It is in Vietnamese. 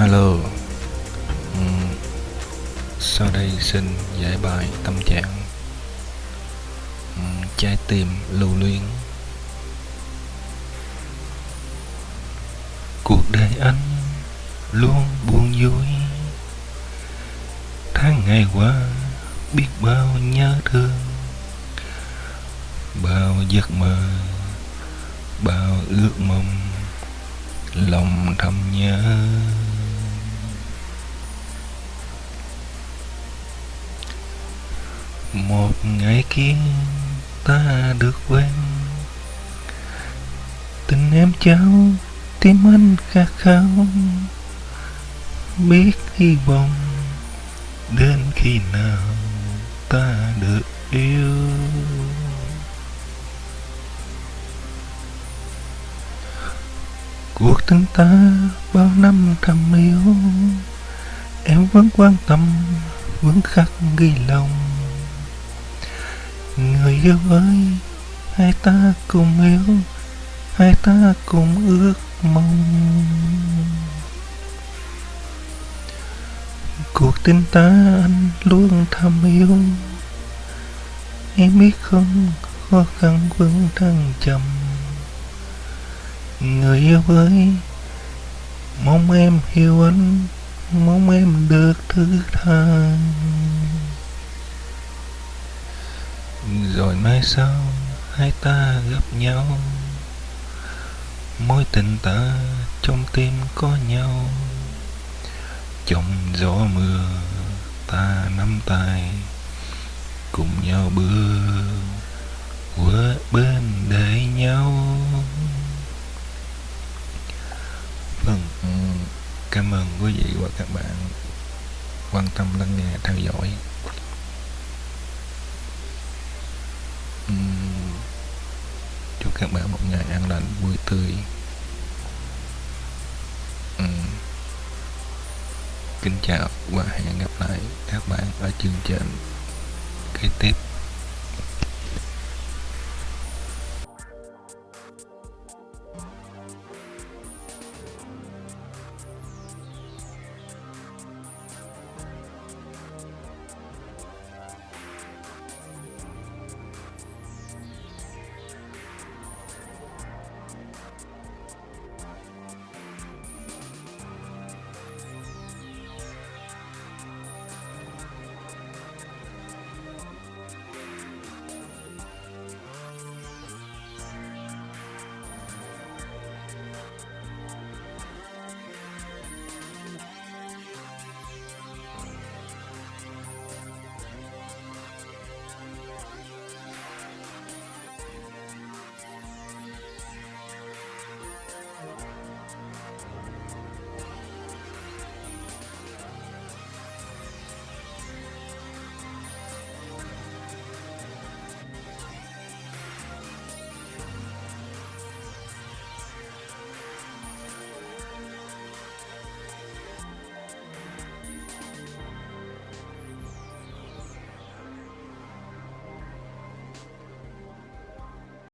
Alo. Uhm, Sau đây xin giải bài tâm trạng. Uhm, Trái tim lưu luyến. Cuộc đời anh luôn buồn vui. Tháng ngày qua biết bao nhớ thương Bao giấc mơ Bao ước mong Lòng thầm nhớ. Một ngày kia ta được quen. Tình em cháu tim anh khát khao. Biết hy vọng đến khi nào ta được yêu. Cuộc tình ta bao năm thầm yêu. Em vẫn quan tâm, vẫn khắc ghi lòng người yêu ơi, hai ta cùng yêu, hai ta cùng ước mong. Cuộc tình ta anh luôn thầm yêu. Em biết không, khó khăn vẫn thăng trầm người yêu ơi, mong em hiểu anh, mong em được thứ tha rồi mai sau hai ta gặp nhau. Mối tình ta trong tim có nhau. Trong gió mưa ta nắm tay, cùng nhau bước qua bên đời nhau. Vâng cảm ơn quý vị và các bạn quan tâm lắng nghe theo dõi. Các bạn một ngày an lành, vui tươi. Ừ. Kính chào và hẹn gặp lại các bạn ở chương trình kế tiếp